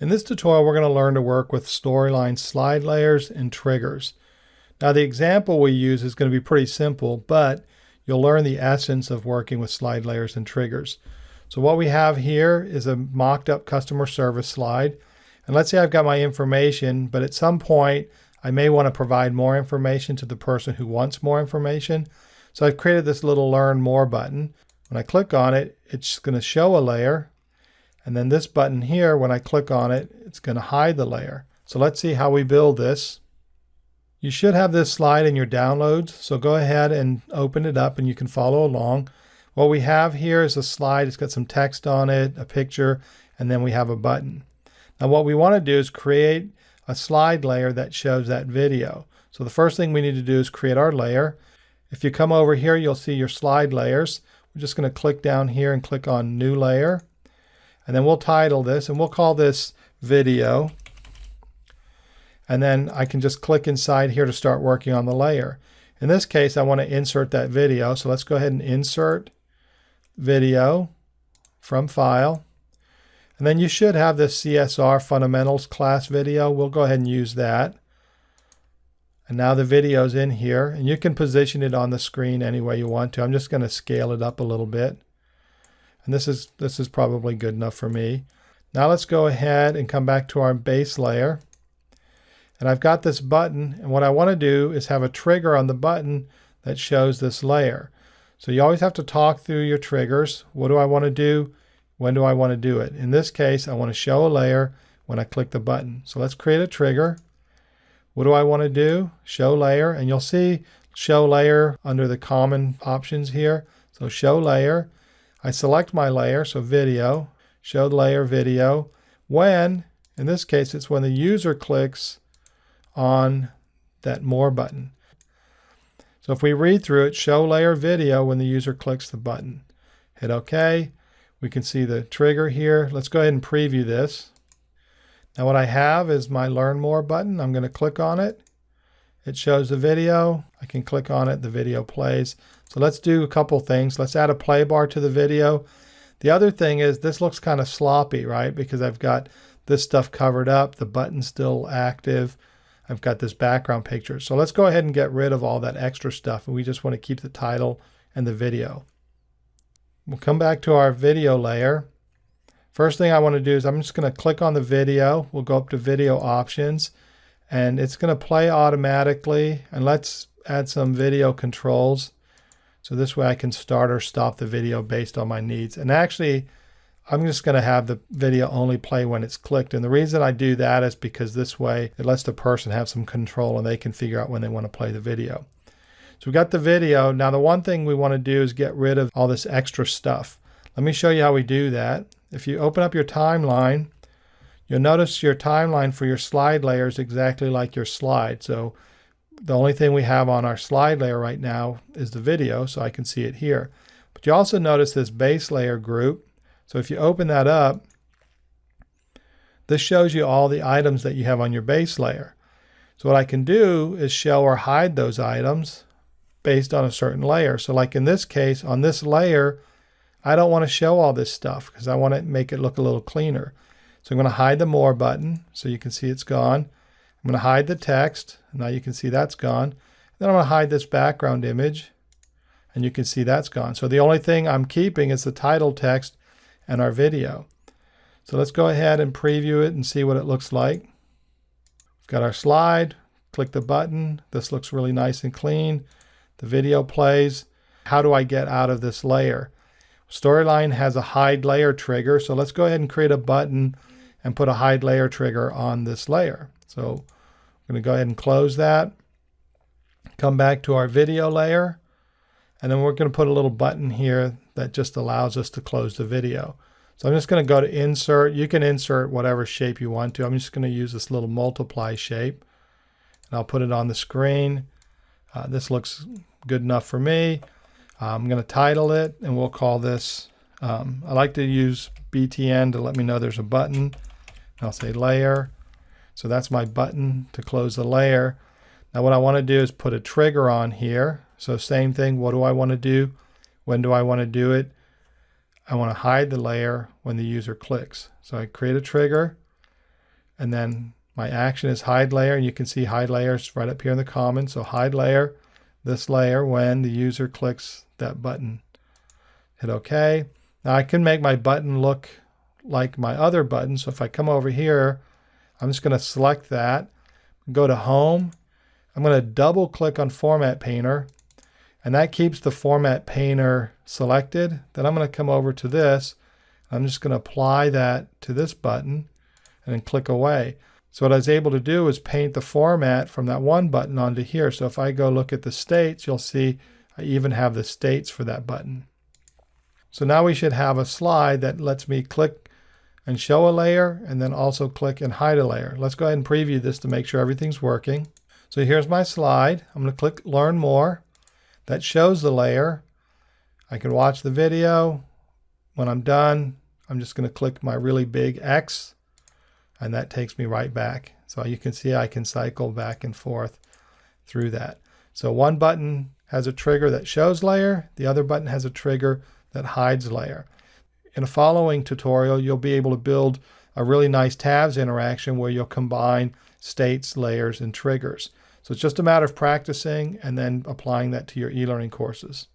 In this tutorial, we're going to learn to work with storyline slide layers and triggers. Now the example we use is going to be pretty simple, but you'll learn the essence of working with slide layers and triggers. So what we have here is a mocked up customer service slide. And let's say I've got my information, but at some point I may want to provide more information to the person who wants more information. So I've created this little learn more button. When I click on it, it's going to show a layer and then this button here, when I click on it, it's going to hide the layer. So let's see how we build this. You should have this slide in your downloads. So go ahead and open it up and you can follow along. What we have here is a slide. It's got some text on it, a picture, and then we have a button. Now what we want to do is create a slide layer that shows that video. So the first thing we need to do is create our layer. If you come over here, you'll see your slide layers. We're just going to click down here and click on new layer. And then we'll title this and we'll call this video. And then I can just click inside here to start working on the layer. In this case, I want to insert that video. So let's go ahead and insert video from file. And then you should have this CSR fundamentals class video. We'll go ahead and use that. And now the video is in here and you can position it on the screen any way you want to. I'm just going to scale it up a little bit. And this is, this is probably good enough for me. Now let's go ahead and come back to our base layer. And I've got this button, and what I want to do is have a trigger on the button that shows this layer. So you always have to talk through your triggers. What do I want to do? When do I want to do it? In this case, I want to show a layer when I click the button. So let's create a trigger. What do I want to do? Show layer, and you'll see show layer under the common options here. So show layer, I select my layer, so video, show layer video, when, in this case, it's when the user clicks on that more button. So if we read through it, show layer video when the user clicks the button. Hit OK. We can see the trigger here. Let's go ahead and preview this. Now what I have is my learn more button. I'm going to click on it. It shows the video. I can click on it. The video plays. So let's do a couple things. Let's add a play bar to the video. The other thing is this looks kind of sloppy, right? Because I've got this stuff covered up, the button's still active. I've got this background picture. So let's go ahead and get rid of all that extra stuff. And we just want to keep the title and the video. We'll come back to our video layer. First thing I want to do is I'm just going to click on the video. We'll go up to video options and it's going to play automatically. And let's add some video controls. So this way I can start or stop the video based on my needs. And actually, I'm just going to have the video only play when it's clicked. And the reason I do that is because this way it lets the person have some control and they can figure out when they want to play the video. So we've got the video. Now the one thing we want to do is get rid of all this extra stuff. Let me show you how we do that. If you open up your timeline, you'll notice your timeline for your slide layer is exactly like your slide. So the only thing we have on our slide layer right now is the video, so I can see it here. But you also notice this base layer group. So if you open that up, this shows you all the items that you have on your base layer. So what I can do is show or hide those items based on a certain layer. So like in this case, on this layer, I don't want to show all this stuff because I want to make it look a little cleaner. So I'm going to hide the more button so you can see it's gone. I'm going to hide the text. Now you can see that's gone. Then I'm going to hide this background image and you can see that's gone. So the only thing I'm keeping is the title text and our video. So let's go ahead and preview it and see what it looks like. We've got our slide, click the button. This looks really nice and clean. The video plays. How do I get out of this layer? Storyline has a hide layer trigger. So let's go ahead and create a button and put a hide layer trigger on this layer. So I'm going to go ahead and close that. Come back to our video layer. And then we're going to put a little button here that just allows us to close the video. So I'm just going to go to insert. You can insert whatever shape you want to. I'm just going to use this little multiply shape. And I'll put it on the screen. Uh, this looks good enough for me. I'm going to title it and we'll call this, um, I like to use BTN to let me know there's a button. I'll say layer. So that's my button to close the layer. Now what I want to do is put a trigger on here. So same thing, what do I want to do? When do I want to do it? I want to hide the layer when the user clicks. So I create a trigger And then my action is hide layer, and you can see hide layers right up here in the comments. So hide layer, this layer when the user clicks that button. Hit OK. Now I can make my button look like my other button. So if I come over here, I'm just going to select that, go to Home. I'm going to double click on Format Painter, and that keeps the Format Painter selected. Then I'm going to come over to this. I'm just going to apply that to this button and then click away. So what I was able to do is paint the format from that one button onto here. So if I go look at the states, you'll see I even have the states for that button. So now we should have a slide that lets me click and show a layer and then also click and hide a layer. Let's go ahead and preview this to make sure everything's working. So here's my slide. I'm going to click learn more. That shows the layer. I can watch the video. When I'm done, I'm just going to click my really big X and that takes me right back. So you can see I can cycle back and forth through that. So one button has a trigger that shows layer. The other button has a trigger that hides layer. In a following tutorial, you'll be able to build a really nice tabs interaction where you'll combine states, layers, and triggers. So it's just a matter of practicing and then applying that to your e-learning courses.